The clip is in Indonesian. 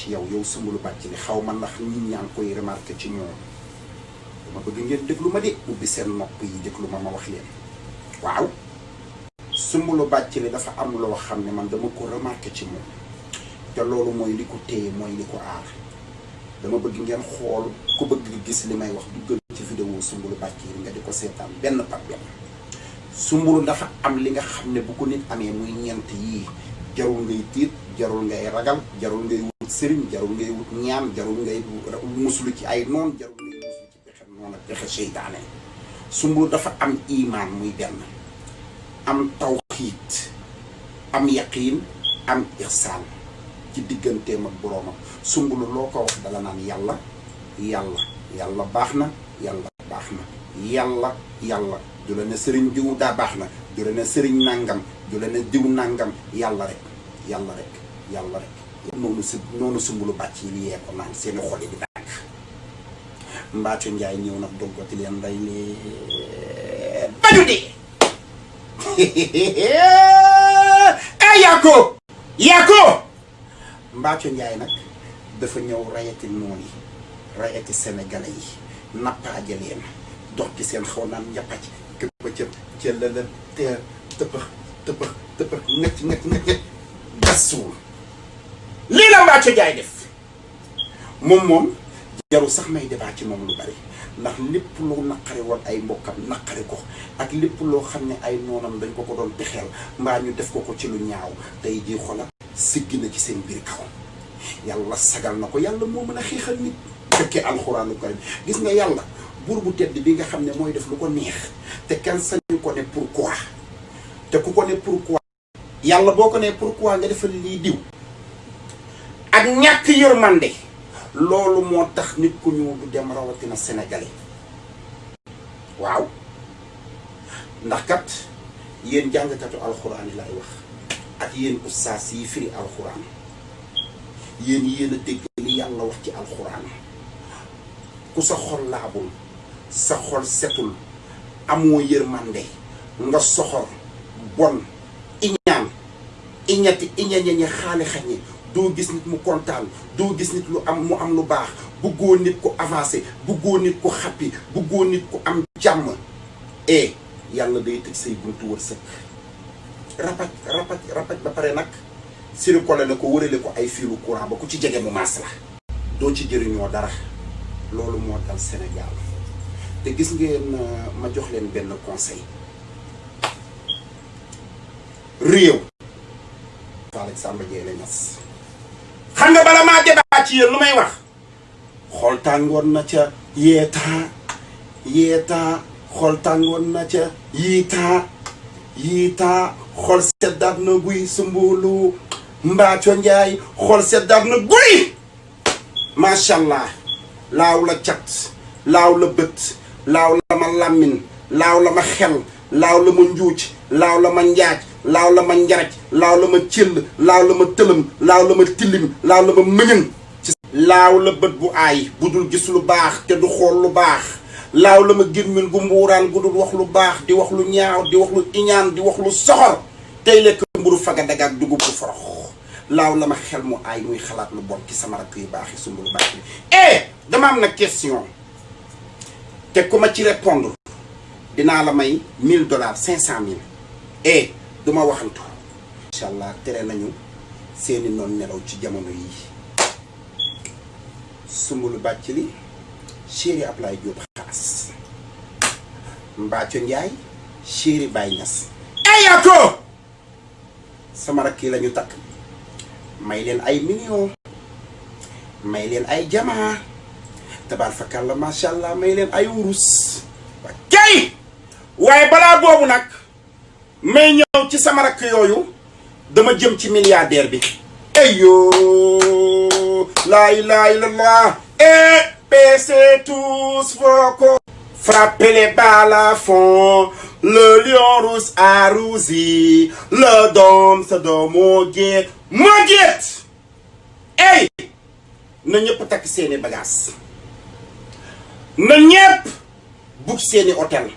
ci yow yow Soumboulou Bathily xaw ma ndax nit ñaa koy remarqué ci ñoom. Dama bëgg ngeen déglu ma de ubbi seen nopp yi déglu ma ma wax leen. Waaw. Soumboulou Bathily dafa am loo xam ne man dama ko remarqué ci moom. Te loolu mooy li ko téye mooy li aar. Dama bëgg ngeen xool ku bëgg gis li may wax duggal ci vidéo Soumboulou Bathily nga di ko seetaan benn par benn. Soumboulou dafa am li nga xam ne bu ko nit amee muy ñeent yii jarul ngay tiit jarul ngay ragal jarul ngay wut sëriñ jarul ngay wut ñaan jarul ngay musulu ci ay noon jarul ngay musulu ci pexe noon ak pexe seytaane. Soumboulou dafa am imaan muy benn. Am tawxiit am yaqiin am ihsaan ci digganteem ak boroomam. Soumboulou loo ko wax dala naan yàlla yàlla yàlla baax na yàlla baax na. Yàlla yàlla. Du la ne sëriñ diw daa baax na du la ne sëriñ nàngam du la ne diw nàngam yàlla rek yàlla rek yàlla rek. Noonu si noonu Soumboulou Bathily yee ko naan seeni xol yi di dàkk Mbathio Ndiaye ñëw nag doggati leen nday leen bañu dee. Ay yaa ko yaa ko Mbathio Ndiaye nag dafa ñëw rayati noon yi rayati sénégalais yi nappaaje dox ci seen xaw naan njappac këppa cëp ca la la teer tëppax tëppax tëppax ngacc ngacc ngacc gas suul lii la Mbathio Ndiaye def. Moom moom jarul sax may débat ci moom lu bari. Ndax lépp lu naqari woon ay mbokkam naqari ko. Ak lépp loo xam ne ay noonam dañ ko ko doon pexeel. Mbaa ñu def ko ko ci lu ñaaw. Tey jii xoolal siggi na ci seen biir kaw. Yàlla sagal na ko. Yàlla moo mën nit. Fekkee alxuraanu karim. Gis nga yàlla buur bu tedd bi nga xam ne def lu ko neex. Te kenn te ku ko ne pourquoi. Yàlla boo ko ne pourquoi nga defal lii diw. Ak ñàkk yërmande. Loolu moo tax nit ku ñuul du dem rawatina sénégalais. Waaw. Ndax kat yéen jàngkatu alxuraan yi lay wax. Ak yéen ustaas yi firi alxuraan. Yéen yéen a li wax ci ku sa xol sa xol setul amoo yërmande nga soxor bon iñaan iñati iñañañe xaali xañe doo gis nit mu kontaan doo gis nit lu am mu am lu baax. Bëggoo nit ku avancé bëggoo nit ku xappi bëggoo nit ku am jàmm. E yàlla day tëj say buntu wërsëg. Rapaj rapaj rapaj ba pare nag sirikole la ko wërale ko ay fiilu courant ba ku ci jege mu maas la. Ci jëriñoo dara. Loolu moo dal Sénégal. Te gis ngeen ma jox leen benn conseil réew Alexandre Dieye la ñas xam nga bala maa débat ci yéen lu may wax? Xool tàngoon na ca yeetaa yeetaa xool tàngoon na ca yiitaa yiitaa xool seddaat na guy Soumboulou Mbathio Ndiaye, xool seddaat na guy. Macha allah laaw la cat, laaw la bët, laaw la ma làmmin laaw la ma xel, laaw la ma njuuc laaw la ma njaaj laaw la ma njaraj laaw la ma cëll laaw la ma tëlëm laaw la ma tilim laaw la ma mëñëng ci laaw la bët bu aay bu dul gis lu baax te du xool lu baax. Laaw la ma gémmiñ gu mbuuraan gu dul wax lu baax di wax lu ñaaw di wax lu iñaan di wax lu soxor. Tey lekk mburu faga dagaak dugub bu forox. Laaw la ma xel mu aay muy xalaat lu bon ci sama rakk yu baax yi Soumboulou Bathily eh dama am na question. Te ku ma ci répondre dinaa la may 1000 dollars 500000 eh duma waxantu. Incha allah tere nañu seeni noon nelaw ci jamono yi. Soumboulou Bathily chéri Ablaye Diop xaas Mbathio Ndiaye chéri Baye Niass. Eyaa ko! Sama rakk yi la ñu takk. May leen ay millions. May leen ay jamaa tabaar fakàlla macha allah may leen ay wurus. Wa kay waaye balaa boobu nag may ñëw ci sama rakk yooyu dama jëm ci milliardaire bi. Eyo la ilaha illallah. Et baissez tous vos corps frappez les balles à fond. Le lion rouge a rougi. Le doom sa doom moo géet moo géet ey na ñëpp takk seeni bagages na ñëpp bug seeni hôtel.